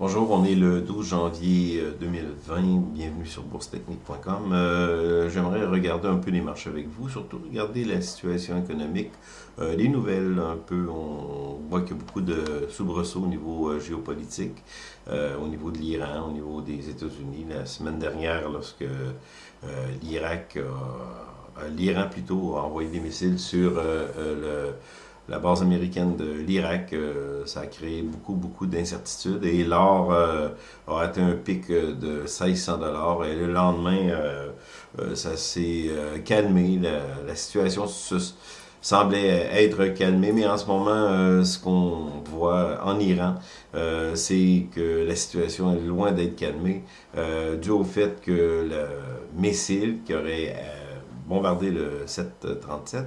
Bonjour, on est le 12 janvier 2020. Euh, Bienvenue sur boursetechnique.com. Euh, J'aimerais regarder un peu les marchés avec vous, surtout regarder la situation économique, euh, les nouvelles un peu. On voit qu'il y a beaucoup de soubresauts au niveau euh, géopolitique, au niveau de l'Iran, au niveau des États-Unis. La semaine dernière, lorsque l'Irak, l'Iran plutôt, a envoyé des missiles sur le la base américaine de l'Irak, euh, ça a créé beaucoup, beaucoup d'incertitudes. Et l'or euh, a atteint un pic euh, de 1600 dollars. Et le lendemain, ça s'est calmé. La, situation semblait être calmée. Mais en ce moment, ce qu'on voit en Iran, c'est que la situation est loin d'être calmée, dû au fait que le missile qui aurait bombardé le 737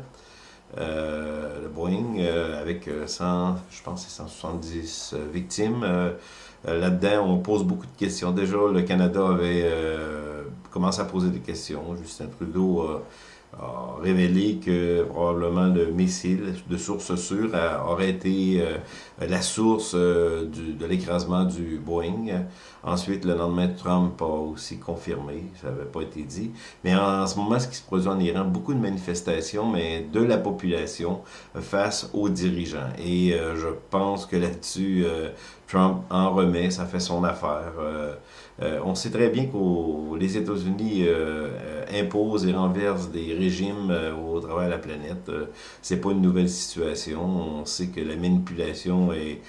euh, le Boeing, euh, avec 100, euh, je pense 170 victimes. Là-dedans, on pose beaucoup de questions. Déjà, le Canada avait commencé à poser des questions. Justin Trudeau a révélé que probablement le missile de source sûre aurait été euh, la source euh, de l'écrasement du Boeing. Ensuite, le lendemain, Trump a aussi confirmé, ça n'avait pas été dit. Mais en, ce moment, ce qui se produit en Iran, beaucoup de manifestations, mais de la population face aux dirigeants. Et euh, je pense que là-dessus, Trump en remet, ça fait son affaire. on sait très bien que les États-Unis imposent et renversent des régimes euh, au travers de la planète. Euh, c'est pas une nouvelle situation. On sait que la manipulation est,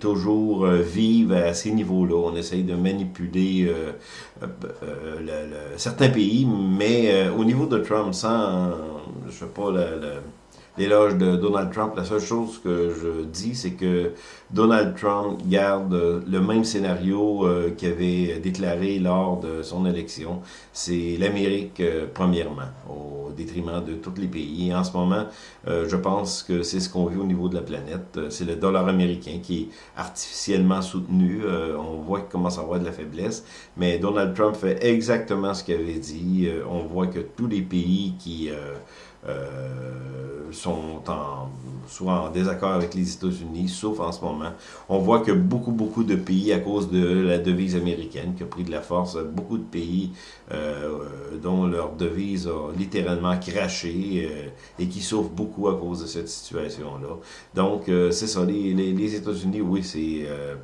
toujours euh, vive à ces niveaux-là. On essaye de manipuler certains pays, mais au niveau de Trump, sans, je sais pas, la l'éloge de Donald Trump. La seule chose que je dis, c'est que Donald Trump garde le même scénario euh, qu'il avait déclaré lors de son élection. C'est l'Amérique, euh, premièrement, au détriment de tous les pays. En ce moment, euh, je pense que c'est ce qu'on vit au niveau de la planète. C'est le dollar américain qui est artificiellement soutenu. on voit qu'il commence à avoir de la faiblesse. Mais Donald Trump fait exactement ce qu'il avait dit. on voit que tous les pays qui euh, sont en, soit en désaccord avec les États-Unis, sauf en ce moment. On voit que beaucoup, beaucoup de pays, à cause de la devise américaine qui a pris de la force, beaucoup de pays euh, dont leur devise a littéralement craché euh, et qui souffrent beaucoup à cause de cette situation-là. Donc, c'est ça, les, les, les États-Unis, oui, c'est euh,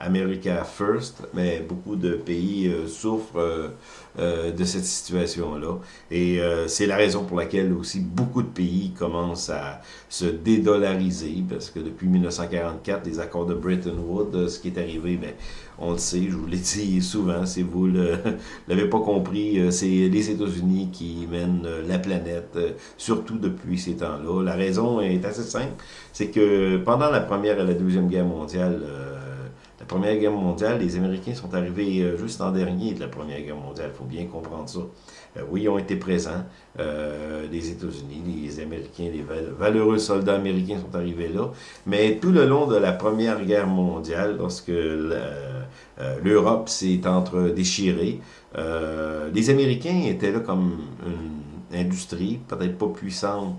America First, mais beaucoup de pays euh, souffrent euh, de cette situation-là. Et c'est la raison pour laquelle aussi beaucoup de pays commencent à se dédollariser, parce que depuis 1944, les accords de Bretton Woods, ce qui est arrivé, ben, on le sait, je vous l'ai dit souvent, si vous ne l'avez pas compris, c'est les États-Unis qui mènent la planète, surtout depuis ces temps-là. La raison est assez simple, c'est que pendant la Première et la Deuxième Guerre mondiale, Première Guerre mondiale, les Américains sont arrivés euh, juste en dernier de la Première Guerre mondiale. Il faut bien comprendre ça. Euh, oui, ils ont été présents. Euh, les États-Unis, les Américains, les valeureux soldats américains sont arrivés là. Mais tout le long de la Première Guerre mondiale, lorsque l'Europe s'est entre déchirée, les Américains étaient là comme une industrie, peut-être pas puissante,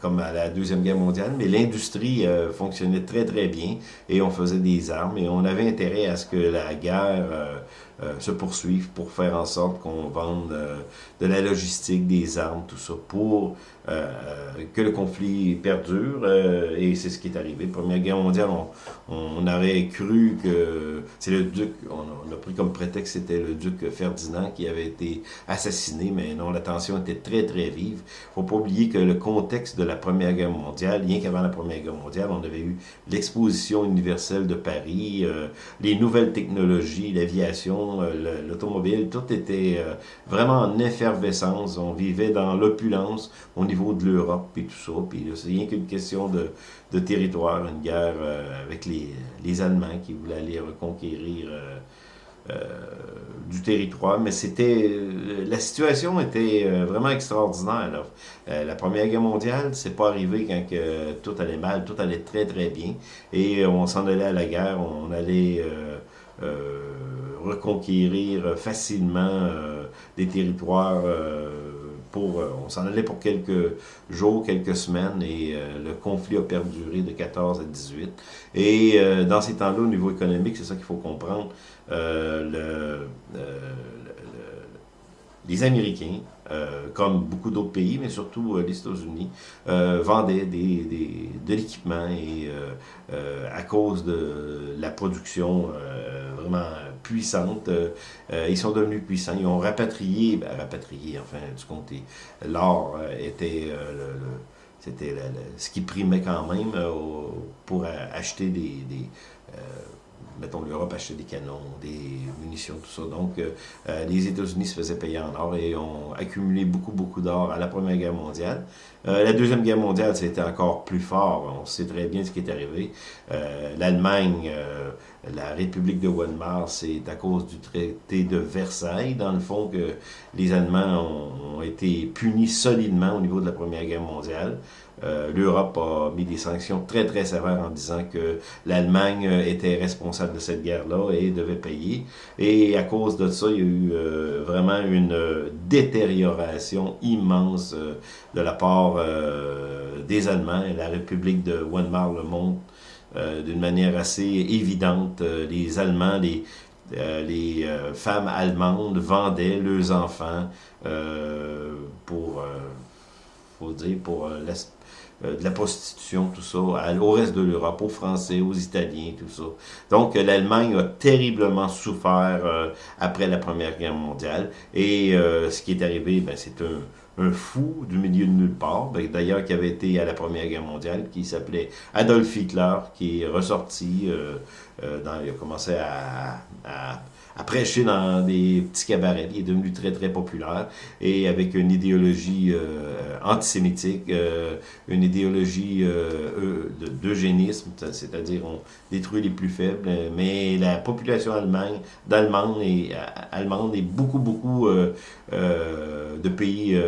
comme à la Deuxième Guerre mondiale, mais l'industrie euh, fonctionnait très très bien et on faisait des armes et on avait intérêt à ce que la guerre euh, euh, se poursuive pour faire en sorte qu'on vende de la logistique, des armes, tout ça, pour que le conflit perdure et c'est ce qui est arrivé. Première Guerre mondiale, on, on aurait cru que c'est le duc, on, a pris comme prétexte c'était le duc Ferdinand qui avait été assassiné, mais non, la tension était très très vive. faut pas oublier que le contexte de la Première Guerre mondiale, rien qu'avant la Première Guerre mondiale, on avait eu l'exposition universelle de Paris, euh, les nouvelles technologies, l'aviation, euh, l'automobile, tout était euh, vraiment en effervescence. On vivait dans l'opulence niveau de l'Europe et tout ça. Puis c'est rien qu'une question de, de, territoire, une guerre avec les, les, Allemands qui voulaient aller reconquérir du territoire, mais c'était la situation était euh, vraiment extraordinaire. Euh, la Première Guerre mondiale, c'est pas arrivé quand tout allait mal, tout allait très très bien, et on s'en allait à la guerre, on allait euh, reconquérir facilement des territoires pour, on s'en allait pour quelques jours, quelques semaines, et le conflit a perduré de 14 à 18. Et dans ces temps-là, au niveau économique, c'est ça qu'il faut comprendre, le, les Américains, euh, comme beaucoup d'autres pays, mais surtout euh, les États-Unis, euh, vendaient de l'équipement et à cause de la production vraiment puissante, ils sont devenus puissants. Ils ont rapatrié, ben, rapatrié, enfin, du compte, l'or était c'était ce qui primait quand même pour acheter des, mettons, l'Europe achetait des canons, des munitions, tout ça. Donc, euh, euh, les États-Unis se faisaient payer en or et ont accumulé beaucoup, beaucoup d'or à la Première Guerre mondiale. Euh, la Deuxième Guerre mondiale, c'était encore plus fort. On sait très bien ce qui est arrivé. L'Allemagne, la République de Weimar, c'est à cause du traité de Versailles, dans le fond, que les Allemands ont, ont été punis solidement au niveau de la Première Guerre mondiale. Euh, L'Europe a mis des sanctions très très sévères en disant que l'Allemagne était responsable de cette guerre-là et devait payer. Et à cause de ça, il y a eu euh, vraiment une détérioration immense euh, de la part des Allemands. Et la République de Weimar le montre d'une manière assez évidente. les Allemands, les, les femmes allemandes vendaient leurs enfants pour, faut dire, pour euh, de la prostitution, tout ça, au reste de l'Europe, aux Français, aux Italiens, tout ça. Donc, euh, l'Allemagne a terriblement souffert euh, après la Première Guerre mondiale. Et ce qui est arrivé, ben, c'est un, fou du milieu de nulle part, ben, d'ailleurs qui avait été à la Première Guerre mondiale, qui s'appelait Adolf Hitler, qui est ressorti, il a commencé à à prêcher dans des petits cabarets. Il est devenu très, très populaire et avec une idéologie euh, antisémitique, euh, une idéologie euh, d'eugénisme, c'est-à-dire on détruit les plus faibles, mais la population allemande, d'Allemande et, allemande est beaucoup, beaucoup de pays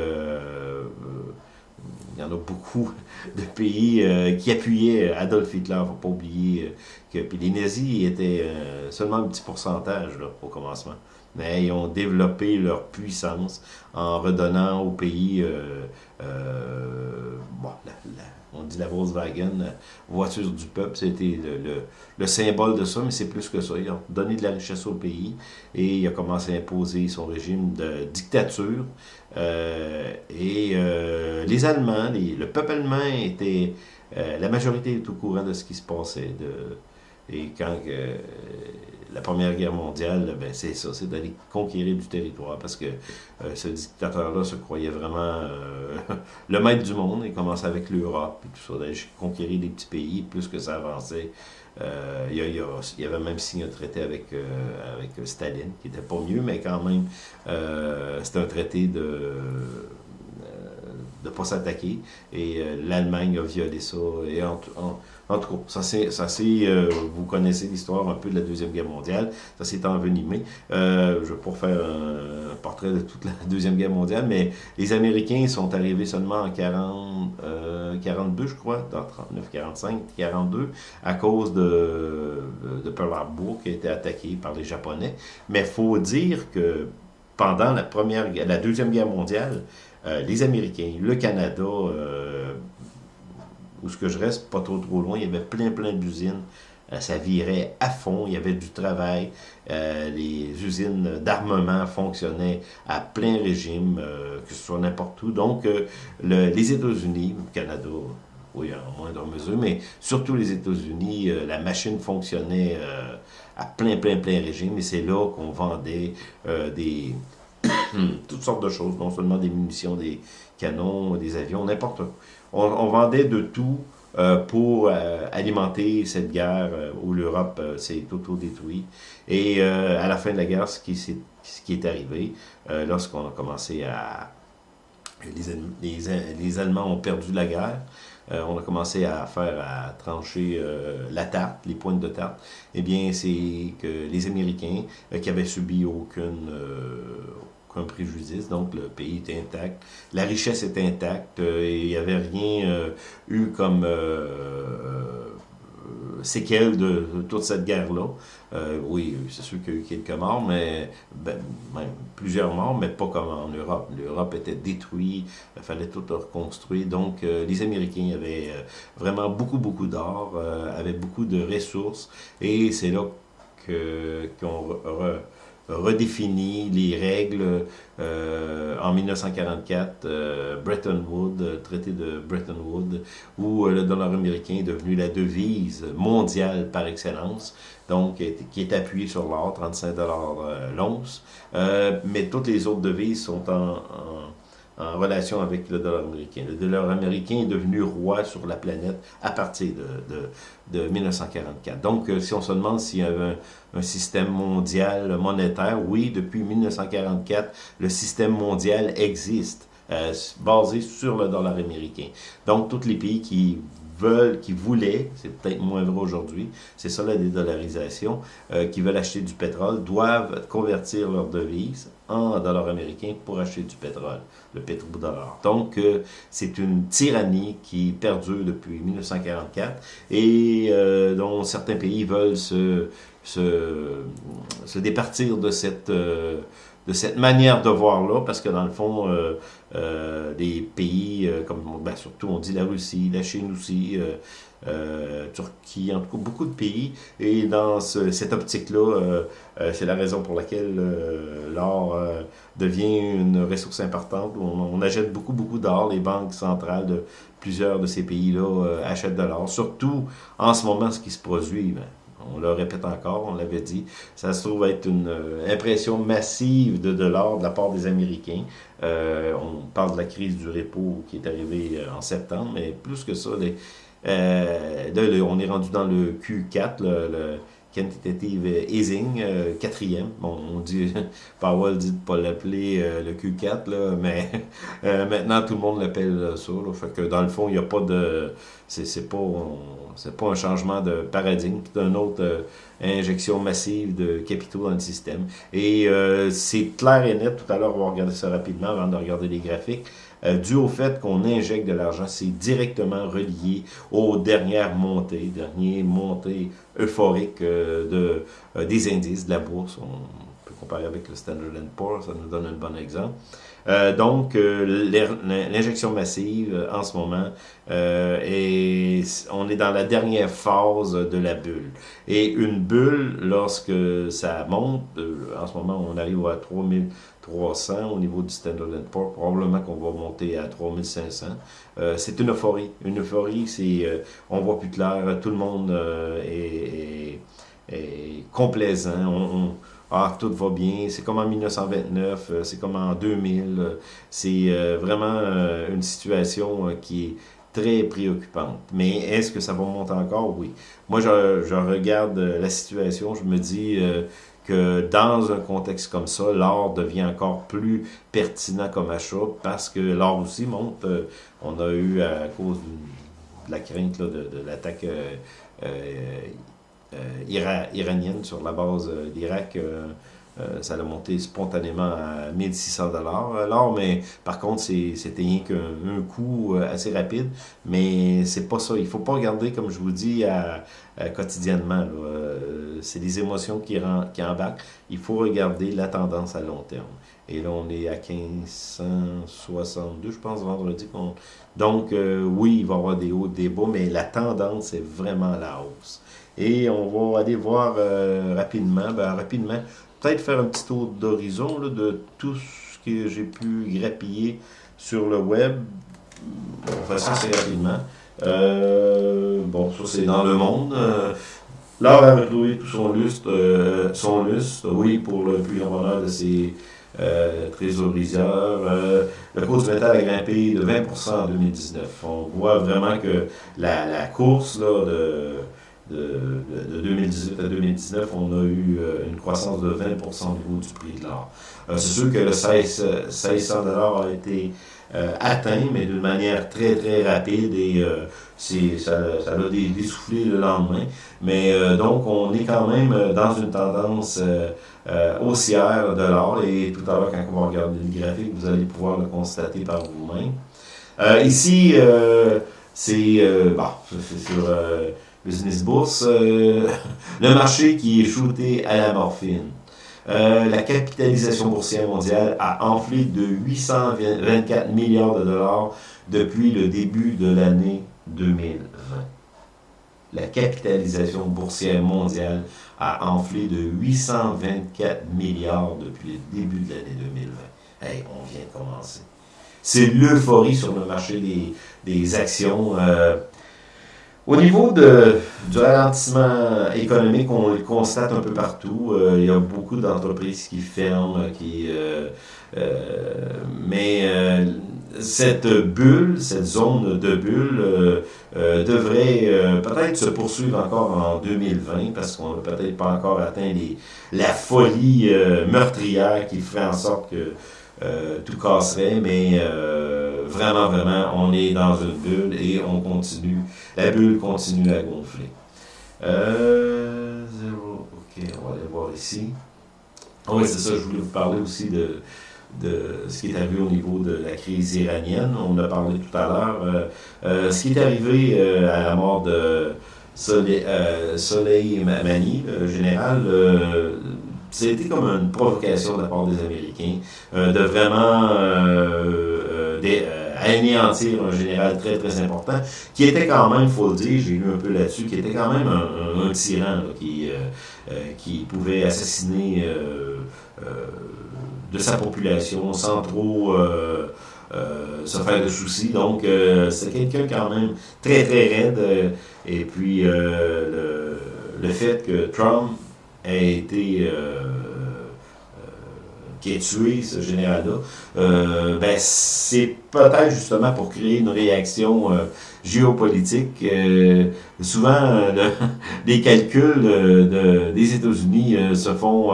il y en a beaucoup de pays euh, qui appuyaient Adolf Hitler. Faut pas oublier euh, que les nazis étaient euh, seulement un petit pourcentage au commencement. Mais ils ont développé leur puissance en redonnant au pays, bon, on dit la Volkswagen, voiture du peuple, c'était le, le, symbole de ça, mais c'est plus que ça. Ils ont donné de la richesse au pays et il a commencé à imposer son régime de dictature euh, et euh, les Allemands, le peuple allemand était... Euh, la majorité est au courant de ce qui se passait. Et quand la Première Guerre mondiale, ben c'est ça, c'est d'aller conquérir du territoire, parce que ce dictateur-là se croyait vraiment le maître du monde, il commençait avec l'Europe, et tout ça, d'aller conquérir des petits pays, plus que ça avançait, euh, il, y a, avait même signé un traité avec, euh, avec Staline, qui n'était pas mieux, mais quand même, euh, c'était un traité de ne pas s'attaquer. Et l'Allemagne a violé ça. Et en, en, tout cas, ça c'est, ça c'est vous connaissez l'histoire un peu de la Deuxième Guerre mondiale. Ça s'est envenimé. je vais pas faire un, portrait de toute la Deuxième Guerre mondiale, mais les Américains sont arrivés seulement en 40, 42, je crois, dans 39, 45, 42, à cause de, de Pearl Harbor qui a été attaqué par les Japonais. Mais il faut dire que pendant la, première, la Deuxième Guerre mondiale, euh, les Américains, le Canada, euh, où ce que je reste, pas trop trop loin, il y avait plein plein d'usines euh, ça virait à fond, il y avait du travail, les usines d'armement fonctionnaient à plein régime, que ce soit n'importe où. Donc, les États-Unis, le Canada, oui, en moindre mesure, mais surtout les États-Unis, la machine fonctionnait à plein, plein, plein régime, et c'est là qu'on vendait des, toutes sortes de choses, non seulement des munitions, des canons, des avions, n'importe quoi. On, vendait de tout euh, pour euh, alimenter cette guerre euh, où l'Europe s'est auto-détruite. Et à la fin de la guerre, ce qui, est, ce qui est arrivé, lorsqu'on a commencé à... Les, les, les, Allemands ont perdu la guerre, on a commencé à faire, à trancher la tarte, les pointes de tarte, eh bien, c'est que les Américains, qui avaient subi aucune, un préjudice, donc le pays est intact, la richesse est intacte, euh, et il n'y avait rien euh, eu comme euh, séquelles de, toute cette guerre-là. oui, c'est sûr qu'il y a eu quelques morts, mais ben, même plusieurs morts, mais pas comme en Europe. L'Europe était détruite, il fallait tout reconstruire. Donc, les Américains avaient vraiment beaucoup, beaucoup d'or, avaient beaucoup de ressources, et c'est là qu'on redéfini les règles euh, en 1944, euh, Bretton Woods, euh, traité de Bretton Woods, où le dollar américain est devenu la devise mondiale par excellence, donc qui est appuyé sur l'or, 35 dollars l'once, mais toutes les autres devises sont en en relation avec le dollar américain. Le dollar américain est devenu roi sur la planète à partir de, de, 1944. Donc, euh, si on se demande s'il y avait un, système mondial monétaire, oui, depuis 1944, le système mondial existe, euh, basé sur le dollar américain. Donc, tous les pays qui veulent, qui voulaient, c'est peut-être moins vrai aujourd'hui, c'est ça la dédollarisation, euh, qui veulent acheter du pétrole, doivent convertir leur devise en dollars américains pour acheter du pétrole, le pétrodollar. Donc, euh, c'est une tyrannie qui perdure depuis 1944 et euh, dont certains pays veulent se, se, se départir de cette de cette manière de voir-là, parce que dans le fond, euh, euh, des pays euh, comme, ben, surtout on dit la Russie, la Chine aussi, Turquie, en tout cas beaucoup de pays, et dans cette optique-là, c'est la raison pour laquelle l'or devient une ressource importante. On, on achète beaucoup, beaucoup d'or, les banques centrales de plusieurs de ces pays-là achètent de l'or, surtout en ce moment ce qui se produit. Ben, on le répète encore, on l'avait dit, ça se trouve être une euh, impression massive de dollars de la part des Américains. Euh, on parle de la crise du repo qui est arrivée euh, en septembre, mais plus que ça, on est rendu dans le Q4, le, quantitative easing, quatrième. Bon, on dit, Powell dit de ne pas l'appeler le Q4, là, mais maintenant tout le monde l'appelle ça. Là, fait que dans le fond, il n'y a pas de. C'est pas c'est pas un changement de paradigme, c'est une autre euh, injection massive de capitaux dans le système. Et euh, c'est clair et net, tout à l'heure on va regarder ça rapidement avant de regarder les graphiques, euh, dû au fait qu'on injecte de l'argent, c'est directement relié aux dernières montées, dernières montées euphoriques de, des indices de la bourse. On peut comparer avec le Standard Poor's, ça nous donne un bon exemple. Euh, donc, euh, l'injection massive euh, en ce moment, et on est dans la dernière phase de la bulle. Et une bulle, lorsque ça monte, en ce moment on arrive à 3300 au niveau du Standard Poor's, probablement qu'on va monter à 3500. c'est une euphorie. Une euphorie, c'est on voit plus clair, tout le monde est, est, complaisant. on, ah, tout va bien, c'est comme en 1929, euh, c'est comme en 2000. Euh, c'est euh, vraiment une situation qui est très préoccupante. Mais est-ce que ça va monter encore? Oui. Moi, je, regarde la situation, je me dis que dans un contexte comme ça, l'or devient encore plus pertinent comme achat parce que l'or aussi monte. on a eu, à cause de la crainte de, l'attaque euh, iranienne sur la base euh, d'Irak. Euh, ça a monté spontanément à 1600 dollars alors mais par contre c'était rien qu'un coût assez rapide. Mais c'est pas ça. Il faut pas regarder comme je vous dis à, quotidiennement c'est des émotions qui, qui embarquent. Il faut regarder la tendance à long terme. Et là on est à 1562 je pense vendredi donc oui il va y avoir des hauts des bas mais la tendance est vraiment à la hausse. Et on va aller voir euh, rapidement, ben, rapidement, peut-être faire un petit tour d'horizon de tout ce que j'ai pu grappiller sur le web. On va ça assez rapidement. Euh, bon, ça c'est dans le monde. Euh, L'art a retrouvé tout son lustre, son lustre, oui, pour le plus grand bonheur de ses trésoriseurs. le cours du métal a grimpé de 20% en 2019. On voit vraiment que la, la course là, de de, 2018 à 2019, on a eu euh, une croissance de 20% au niveau du prix de l'or. Euh, c'est sûr que le 16, 1600 a été euh, atteint, mais d'une manière très très rapide et ça, ça a dessoufflé le lendemain. Mais donc, on est quand même dans une tendance haussière de l'or et tout à l'heure, quand on va regarder le graphique, vous allez pouvoir le constater par vous-même. ici, c'est bon, sur Business Bourse, le marché qui est shooté à la morphine. la capitalisation boursière mondiale a enflé de 824 milliards de dollars depuis le début de l'année 2020. La capitalisation boursière mondiale a enflé de 824 milliards depuis le début de l'année 2020. Hey, on vient de commencer. C'est l'euphorie sur le marché des, actions. Euh, au niveau du ralentissement économique, on le constate un peu partout. Euh, il y a beaucoup d'entreprises qui ferment, qui, euh, mais cette bulle, cette zone de bulle devrait peut-être se poursuivre encore en 2020 parce qu'on n'a peut-être pas encore atteint la folie meurtrière qui ferait en sorte que tout casserait, mais vraiment, vraiment, on est dans une bulle et on continue. La bulle continue à gonfler. Euh. Ok, on va aller voir ici. Ah oui, c'est ça, je voulais vous parler aussi de, de ce qui est arrivé au niveau de la crise iranienne. On en a parlé tout à l'heure. Euh, euh, ce qui est arrivé euh, à la mort de Soleil, Mani, général, c'était comme une provocation de la part des Américains de vraiment des, anéantir un général très, très important, qui était quand même, faut le dire, j'ai lu un peu là-dessus, qui était quand même un, tyran, qui, euh, euh, qui pouvait assassiner euh, de sa population sans trop se faire de soucis. Donc, c'est quelqu'un quand même très, très raide. et puis, le, le, fait que Trump ait été qui a tué ce général-là, euh, ben, c'est peut-être justement pour créer une réaction euh, géopolitique. Euh, souvent, les calculs des États-Unis se font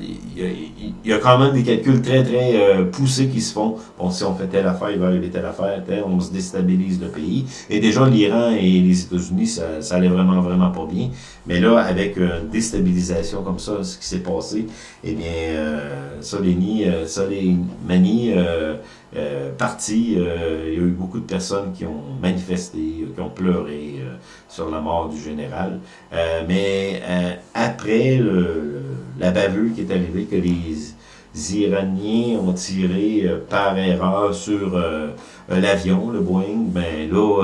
il y, a, quand même des calculs très, très euh, poussés qui se font. Bon, si on fait telle affaire, il va arriver telle affaire, on se déstabilise le pays. Et déjà, l'Iran et les États-Unis, ça, ça allait vraiment, vraiment pas bien. Mais là, avec une déstabilisation comme ça, ce qui s'est passé, eh bien, euh, Soleimani, euh, Soleimani euh, euh, parti, euh, il y a eu beaucoup de personnes qui ont manifesté, qui ont pleuré sur la mort du général. mais après le la bavure qui est arrivée, que les Iraniens ont tiré euh, par erreur sur euh, l'avion, le Boeing, ben là,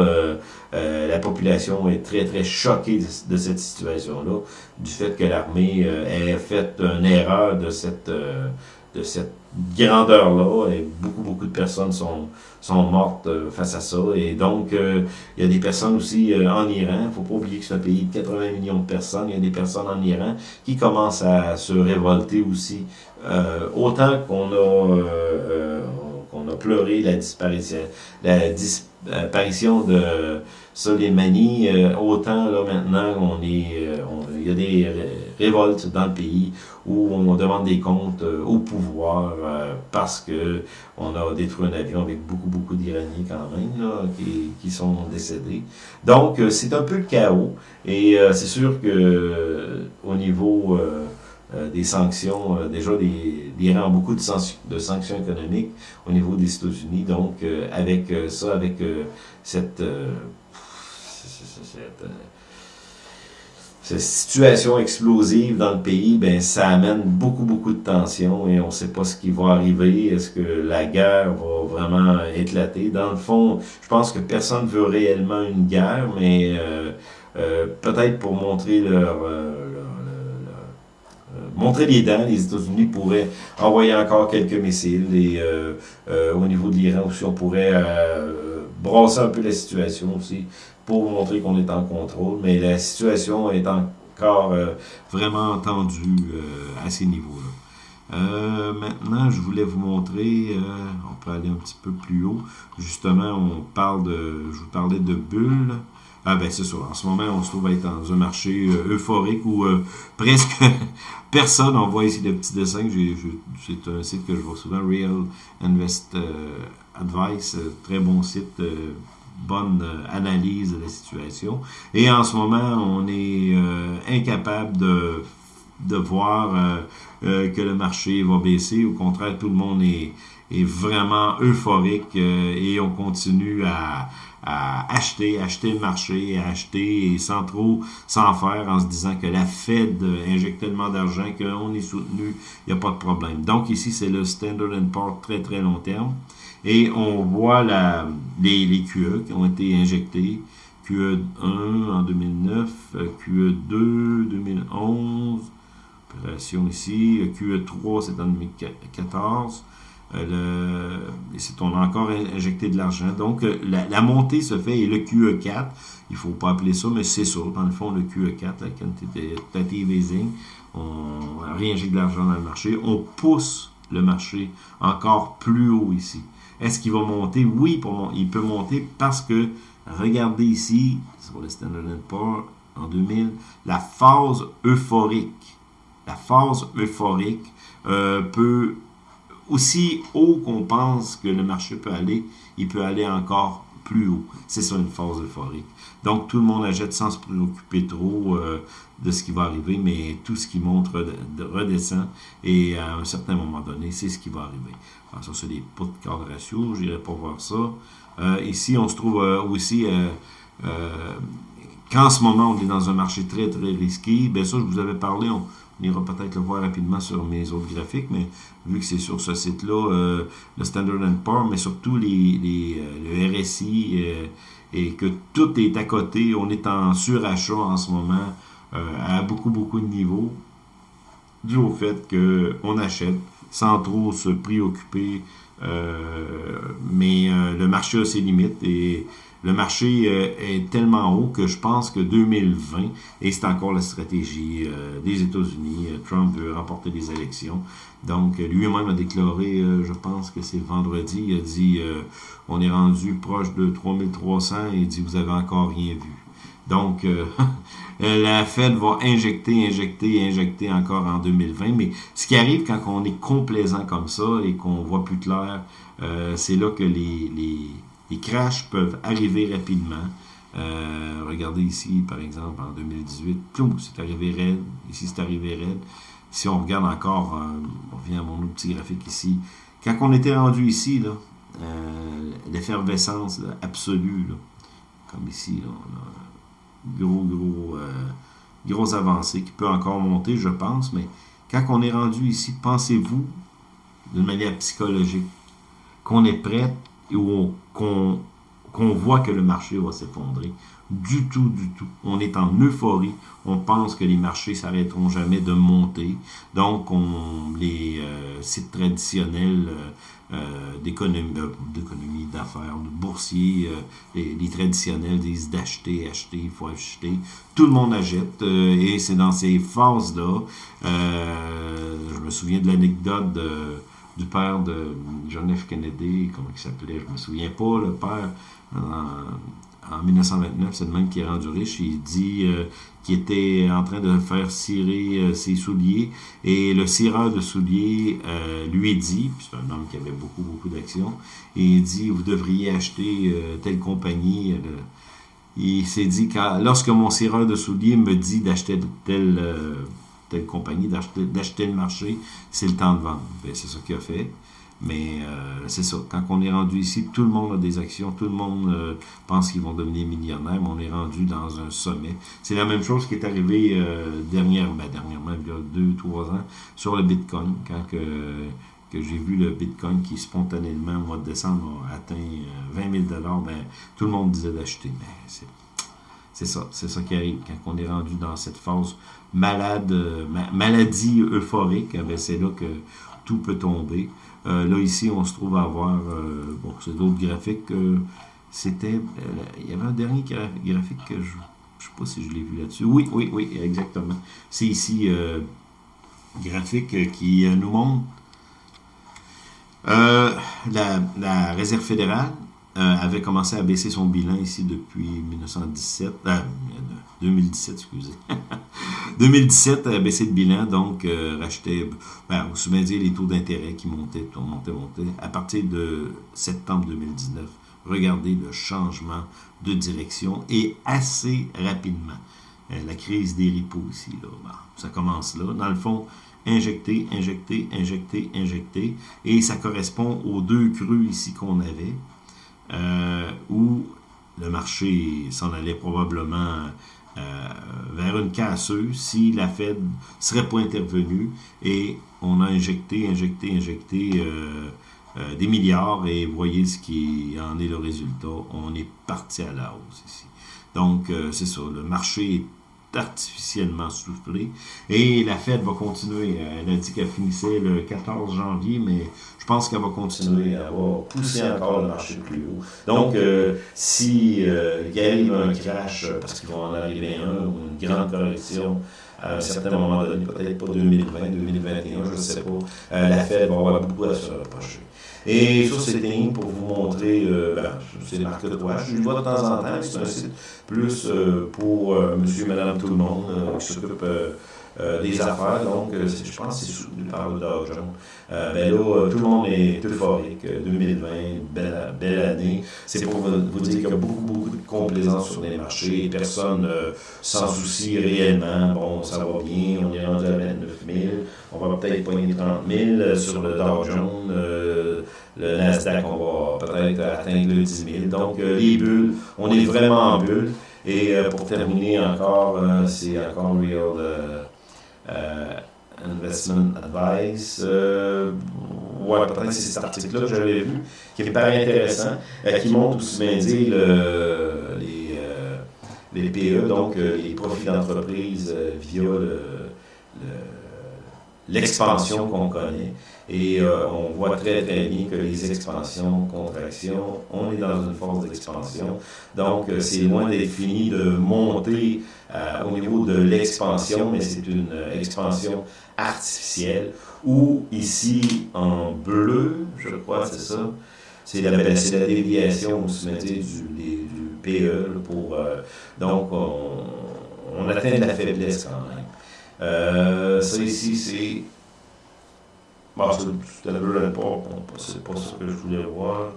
euh, la population est très, très choquée de, cette situation-là, du fait que l'armée ait fait une erreur de cette, de cette grandeur-là, et beaucoup, beaucoup de personnes sont, sont mortes face à ça. Et donc, il y a des personnes aussi en Iran, faut pas oublier que c'est un pays de 80 millions de personnes, il y a des personnes en Iran qui commencent à se révolter aussi. autant qu'on a, qu'on a pleuré la disparition, la disparition de Soleimani, euh, autant là maintenant on est, euh, il y a des révoltes dans le pays où on demande des comptes euh, au pouvoir parce que on a détruit un avion avec beaucoup beaucoup d'Iraniens quand même là, qui, qui sont décédés. Donc c'est un peu le chaos et c'est sûr que au niveau des sanctions, déjà l'Iran a beaucoup de, de, sanctions économiques au niveau des États-Unis, donc avec ça, avec cette cette, euh, cette, situation explosive dans le pays, ben, ça amène beaucoup, beaucoup de tensions et on ne sait pas ce qui va arriver. Est-ce que la guerre va vraiment éclater? Dans le fond, je pense que personne ne veut réellement une guerre, mais euh, euh, peut-être pour montrer leur, montrer les dents, les États-Unis pourraient envoyer encore quelques missiles et au niveau de l'Iran aussi, on pourrait brasser un peu la situation aussi pour montrer qu'on est en contrôle, mais la situation est encore euh, vraiment tendue euh, à ces niveaux-là. Euh, maintenant, je voulais vous montrer, on peut aller un petit peu plus haut. Justement, on parle de, je vous parlais de bulles. Ah ben c'est ça, en ce moment on se trouve être dans un marché euphorique où presque personne, on voit ici le petit dessin, c'est un site que je vois souvent, Real Invest Advice, très bon site bonne euh, analyse de la situation. Et en ce moment, on est euh, incapable de, de voir euh, que le marché va baisser. Au contraire, tout le monde est, est vraiment euphorique et on continue à, à acheter, acheter le marché, acheter et sans trop s'en faire en se disant que la Fed injecte tellement d'argent qu'on est soutenu, il n'y a pas de problème. Donc ici, c'est le Standard Poor's très très long terme. Et on voit la, les, les QE qui ont été injectés. QE1 en 2009, QE2 2011, opération ici, QE3 c'est en 2014, on a encore injecté de l'argent. Donc, euh, la, montée se fait et le QE4, il ne faut pas appeler ça, mais c'est ça. Dans le fond, le QE4, la quantitative easing, on réinjecte de l'argent dans le marché. On pousse le marché encore plus haut ici. Est-ce qu'il va monter? Oui, il peut monter parce que, regardez ici, sur le Standard Poor's en 2000, la phase euphorique, la phase euphorique euh, peut aussi haut qu'on pense que le marché peut aller, il peut aller encore plus haut. C'est ça une phase euphorique. Donc tout le monde achète sans se préoccuper trop euh, de ce qui va arriver, mais tout ce qui monte redescend et à un certain moment donné, c'est ce qui va arriver. Alors, ça, c'est des pots de de ratio, je n'irai pas voir ça. Euh, ici, on se trouve euh, aussi qu'en ce moment, on est dans un marché très, très risqué. Bien ça, je vous avais parlé, on, ira peut-être le voir rapidement sur mes autres graphiques, mais vu que c'est sur ce site-là, euh, le Standard Poor's, mais surtout les, euh, le RSI, euh, et que tout est à côté, on est en surachat en ce moment, à beaucoup, beaucoup de niveaux, dû au fait qu'on achète sans trop se préoccuper, mais le marché a ses limites, et le marché euh, est tellement haut que je pense que 2020, et c'est encore la stratégie euh, des États-Unis, euh, Trump veut remporter les élections. Donc, lui-même a déclaré, je pense que c'est vendredi, il a dit, on est rendu proche de 3300, et il dit, vous avez encore rien vu. Donc, la Fed va injecter, injecter, injecter encore en 2020. Mais ce qui arrive quand on est complaisant comme ça et qu'on voit plus clair, c'est là que les, les, les crashs peuvent arriver rapidement. Euh, regardez ici, par exemple, en 2018, c'est arrivé raide. Ici, c'est arrivé raide. Si on regarde encore, euh, on revient à mon autre petit graphique ici. Quand on était rendu ici, là, euh, l'effervescence absolue, comme ici, on a gros, gros, gros avancée qui peut encore monter, je pense, mais quand on est rendu ici, pensez-vous, d'une manière psychologique, qu'on est prêt ou qu'on voit que le marché va s'effondrer. Du tout, du tout. On est en euphorie. On pense que les marchés s'arrêteront jamais de monter. Donc, on, les euh, sites traditionnels euh, euh d'économie, d'affaires, de boursiers, les, les, traditionnels disent d'acheter, acheter, il faut acheter. Tout le monde achète et c'est dans ces phases-là. je me souviens de l'anecdote de du père de John F. Kennedy, comment il s'appelait, je ne me souviens pas, le père, en, 1929, c'est le même qui est rendu riche, il dit euh, qu'il était en train de faire cirer euh, ses souliers, et le cireur de souliers euh, lui dit, c'est un homme qui avait beaucoup, beaucoup d'actions, il dit, vous devriez acheter telle compagnie, il s'est dit, lorsque mon cireur de souliers me dit d'acheter telle telle compagnie, d'acheter le marché, c'est le temps de vendre. Ben, c'est ça qu'il a fait. Mais euh, c'est ça, quand on est rendu ici, tout le monde a des actions, tout le monde euh, pense qu'ils vont devenir millionnaires, mais on est rendu dans un sommet. C'est la même chose qui est arrivé euh, dernière, ben, dernièrement, il y a deux, trois ans, sur le Bitcoin, quand que, que j'ai vu le Bitcoin qui spontanément, au mois de décembre, a atteint 20 000 ben, tout le monde disait d'acheter. Mais c'est c'est ça, c'est ça qui arrive quand on est rendu dans cette phase malade, euh, maladie euphorique, eh c'est là que tout peut tomber. Euh, là, ici, on se trouve à avoir, euh, bon, c'est d'autres graphiques, c'était, il y avait un dernier graphique que je ne sais pas si je l'ai vu là-dessus. Oui, oui, oui, exactement. C'est ici, graphique qui nous montre la, la Réserve fédérale euh, avait commencé à baisser son bilan ici depuis 1917, 2017, euh, excusez. 2017 a baissé le bilan, donc euh, rachetait, ben, vous souvenez les taux d'intérêt qui montaient, montaient, montaient. À partir de septembre 2019, regardez le changement de direction et assez rapidement. la crise des repos ici, là, ben, ça commence là. Dans le fond, injecter, injecter, injecter, injecter, et ça correspond aux deux crues ici qu'on avait. Euh, où le marché s'en allait probablement euh, vers une casseuse si la Fed serait pas intervenue et on a injecté, injecté, injecté euh, euh, des milliards et voyez ce qui en est le résultat. On est parti à la hausse ici. Donc, c'est ça, le marché est artificiellement soufflé. Et la Fed va continuer. Elle a dit qu'elle finissait le 14 janvier, mais pense qu'elle va continuer à pousser encore le marché plus haut. Donc, euh, si euh, il arrive un crash, euh, parce qu'il va en arriver un, ou une grande correction, à un certain moment donné, peut-être pas 2020, 2021, je ne sais pas, la Fed va avoir beaucoup à se reprocher. Et ça, c'était pour vous montrer, euh, ben, c'est marque de toi. Je le vois de temps en temps, c'est un site plus euh, pour euh, monsieur, madame, tout le monde qui s'occupe des affaires. Donc, je pense que c'est soutenu par le Dow Jones. ben là, tout le monde est euphorique. 2020, belle, belle année. C'est pour vous dire qu'il y a beaucoup, beaucoup de complaisance sur les marchés. Personne s'en soucie réellement. Bon, ça va bien, on est rendu à 29 000. On va peut-être pogner 30 000 sur le Dow Jones le Nasdaq, on va peut-être atteindre le 10 000. Donc, euh, les bulles, on est vraiment en bulle. Et euh, pour terminer encore, euh, c'est encore Real Investment Advice. ouais, peut-être c'est cet article-là que j'avais vu, qui me paraît intéressant, qui montre aussi bien dire les, les PE, donc les profits d'entreprise via l'expansion qu'on connaît. Et euh, on voit très très bien que les expansions, contractions, on est dans une phase d'expansion. Donc euh, c'est loin d'être fini de monter euh, au niveau de l'expansion, mais c'est une expansion artificielle où ici en bleu, je crois, c'est ça, c'est la, la, déviation du, du PE pour donc on, atteint la faiblesse quand même. Ça ici c'est Bon, c'est pas ça que je voulais voir.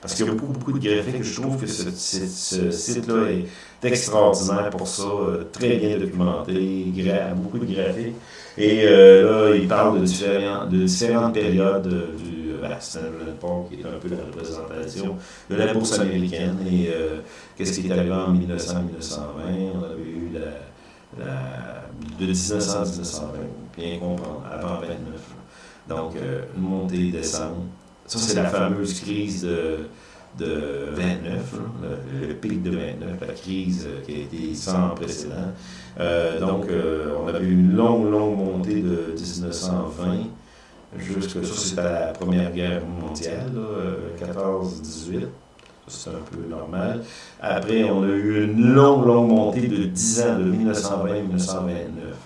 Parce qu'il y a beaucoup, beaucoup de graphiques. Je trouve que ce, site-là est extraordinaire pour ça, euh, très bien documenté, beaucoup de graphiques. Et euh, là, il parle de, différents, de différentes périodes euh, du ben, Standard Poor's, qui est un peu la représentation de la bourse américaine. Et qu'est-ce qui est arrivé en 1900-1920 On avait eu la, la, de 1900 1920, bien comprendre, avant 29. Donc, euh, une montée, descente. Ça, c'est la fameuse crise de, de 29, le, pic de 29, la crise qui a été sans précédent. Euh, donc, euh, on avait une longue, longue montée de 1920 jusqu'à ça, c'était la Première Guerre mondiale, 14-18. C'est un peu normal. Après, on a eu une longue, longue montée de 10 ans, de 1920 à 1929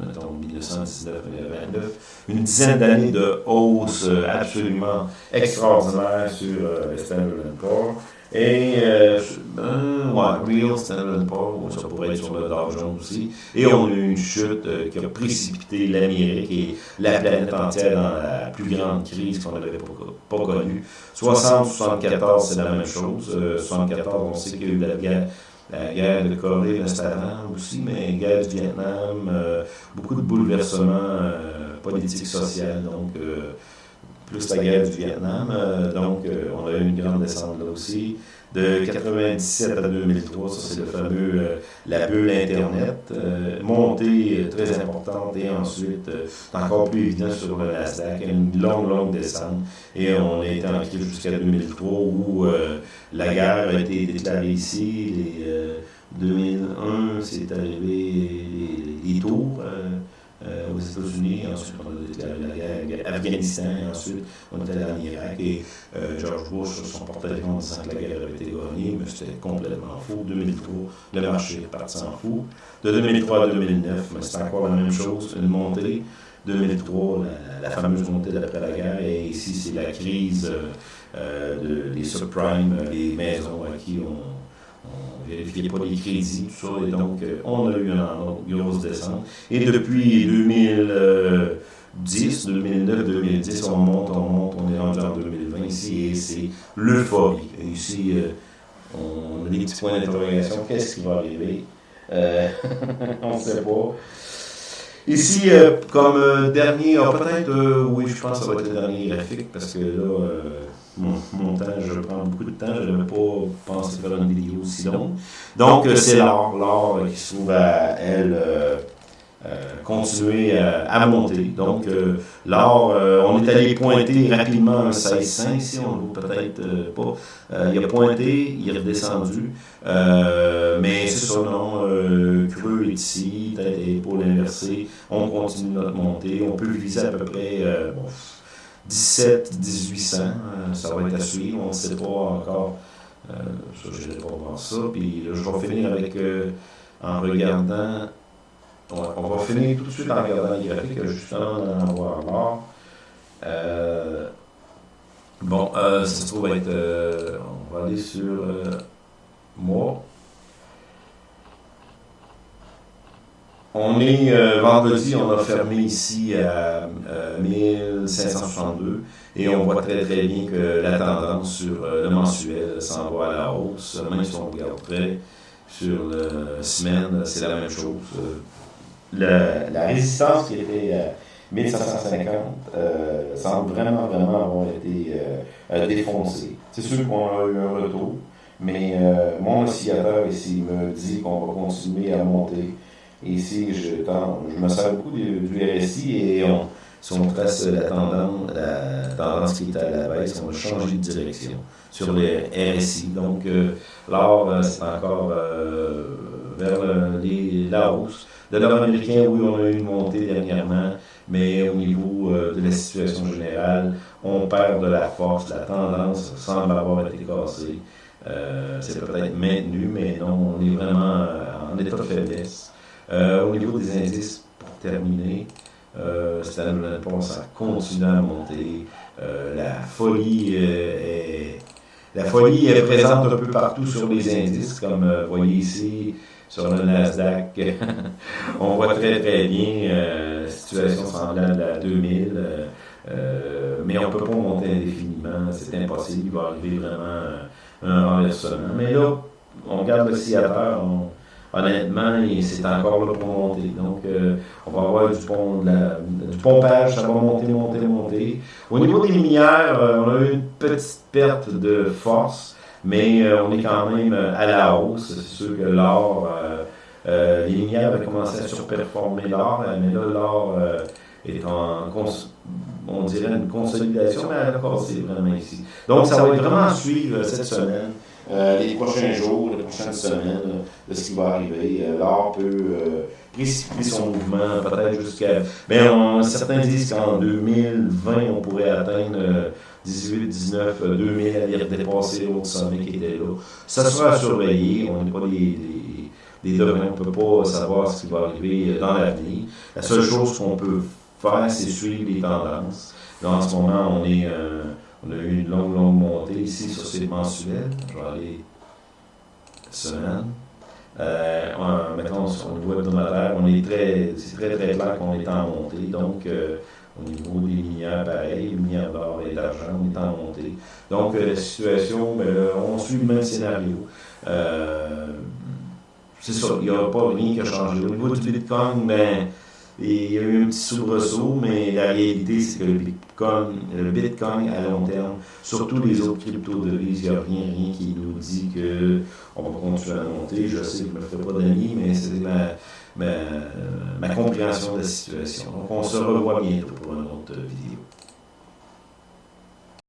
mettons 1919-1929, une dizaine d'années de hausse euh, absolument extraordinaire sur euh, Standard Poor's. Et, euh, euh, ouais, Real Standard Poor's, ça pourrait être sur le Dow Jones aussi. Et on a eu une chute euh, qui a précipité l'Amérique et la planète entière dans la plus grande crise qu'on n'avait pas, pas connue. 60-74, c'est la même chose. 74, on sait qu'il y a eu la guerre la guerre de Corée reste avant aussi, mais guerre du Vietnam, euh, beaucoup de bouleversements euh, politiques, sociaux, donc euh, plus la guerre du Vietnam, donc on a eu une grande descente là aussi. De 97 à 2003, ça c'est le fameux, la bulle Internet, montée très importante et ensuite encore plus évident sur le Nasdaq, une longue, longue descente. Et on est en crise jusqu'à 2003 où la guerre a été déclarée ici, les, 2001, c'est arrivé les, tours euh, euh, aux États-Unis, ensuite on a déclaré la guerre Afghanistan, et ensuite on était allé en Irak, et euh, George Bush, son porte-avions en disant que la guerre avait été gagnée, mais c'était complètement faux. 2003, le marché est parti en fou. De 2003 à 2009, c'est encore la même chose, une montée. 2003, la, fameuse montée d'après la guerre, et ici c'est la crise des subprimes, des maisons à qui on on ne vérifiait pas les crédits, tout ça, et donc euh, on a eu une grosse descente. Et depuis 2010, 2009, 2010, on monte, on monte, on est rendu en 2020 ici, et c'est l'euphorie. Ici, euh, on a des petits points d'interrogation, qu'est-ce qui va arriver? Euh, on ne sait pas. Ici, euh, comme euh, dernier, ah, peut-être, euh, oui, je pense que ça va être le dernier graphique, parce que là, mon montage, je prends beaucoup de temps, je n'avais pas pensé faire une vidéo aussi longue. Donc, c'est l'or, l'or qui se trouve à elle euh, continuer à, monter. Donc, euh, l'or, euh, on est allé pointer rapidement un 16 ici, on ne peut-être pas. il a pointé, il est redescendu. mais c'est ça, non, creux est ici, tête et épaule inversée. On continue notre montée. On peut viser à peu près 17, 1800. ça va être à suivre. On ne sait pas encore. ça, je vais pas voir ça. Puis je vais finir avec, en regardant on, va finir tout de suite en regardant les graphiques, justement d'en avoir marre. Euh, bon, euh, ça se trouve être. Euh, on va aller sur moi. On est vendredi, on a fermé ici à 1562 et on voit très très bien que la tendance sur le mensuel s'en va à la hausse, même si on regarde très sur la semaine, c'est la même chose la résistance qui était euh, 1550 euh, semble vraiment, vraiment avoir été euh, euh, défoncée. C'est sûr qu'on a eu un retour, mais mon oscillateur ici me dit qu'on va continuer à monter. Ici, je, je me sers beaucoup du, RSI et si on trace la tendance, qui est à la baisse, on va changer de direction sur les RSI. Donc, l'or, c'est encore vers la hausse. Le dollar américain, oui, on a eu une montée dernièrement, mais au niveau euh, de la situation générale, on perd de la force, la tendance semble avoir été cassée. Euh, c'est peut-être maintenu, mais non, on est vraiment euh, en état de faiblesse. au niveau des indices, pour terminer, euh, Standard Poor's a continué à monter. la folie est, la folie est présente un peu partout sur les indices, comme vous voyez ici, sur le Nasdaq. on voit très très bien euh, situation semblable à 2000, euh, euh, mais on ne peut pas monter indéfiniment, c'est impossible, il va arriver vraiment un renversement. Mais là, on regarde l'oscillateur, honnêtement, c'est encore là pour monter. Donc, euh, on va avoir du, pont, du pompage, ça va monter, monter, monter. Au niveau des minières, on a eu une petite perte de force mais euh, on est quand même euh, à la hausse. C'est sûr que l'or, euh, les minières avaient commencé à surperformer l'or, mais là, l'or est en, on dirait, une consolidation, mais elle a vraiment ici. Donc, ça va être vraiment à suivre cette semaine. les prochains jours, les prochaines semaines, de ce qui va arriver. L'or peut précipiter son mouvement, peut-être jusqu'à. Ben, certains disent qu'en 2020, on pourrait atteindre 18, 19, 2000, aller dépasser l'autre sommet qui était là. Ça sera à surveiller. On n'est pas des, des, on ne peut pas savoir ce qui va arriver dans l'avenir. La seule chose qu'on peut faire, c'est suivre les tendances. Là, en ce moment, on, est, euh, on a eu une longue, longue montée ici sur ces mensuels. Je vais aller semaine. Euh, mettons, au niveau hebdomadaire, on est très, c'est très très clair qu'on est en montée. Donc, euh, au niveau des minières, pareil, minières d'or et d'argent, on est en montée. Donc, euh, la situation, ben, on suit le même scénario. Euh, c'est ça, il n'y a pas rien qui a changé. Au niveau du Bitcoin, ben, il y a eu un petit soubresaut, mais la réalité, c'est que le Bitcoin, le Bitcoin à long terme, surtout les autres crypto-devises, il n'y a rien, rien qui nous dit qu'on va continuer à monter. Je sais que je ne me fais pas d'amis, mais c'est ma, ma, ma compréhension de la situation. Donc, on se revoit bientôt pour une autre vidéo.